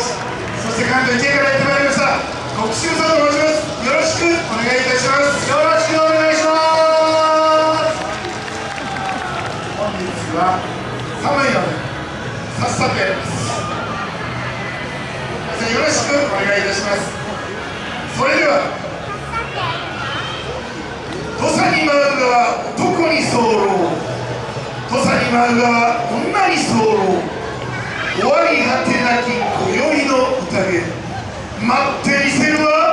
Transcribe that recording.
牧師そして関東池からやってまいりました。国州さんと申します。よろしくお願いいたします。よろしくお願いします。本日は寒いのでさっさとやります。よろしくお願いいたします。それでは土佐に舞うが男に候土佐に舞うが女に候終わり果て待ってみせるわ。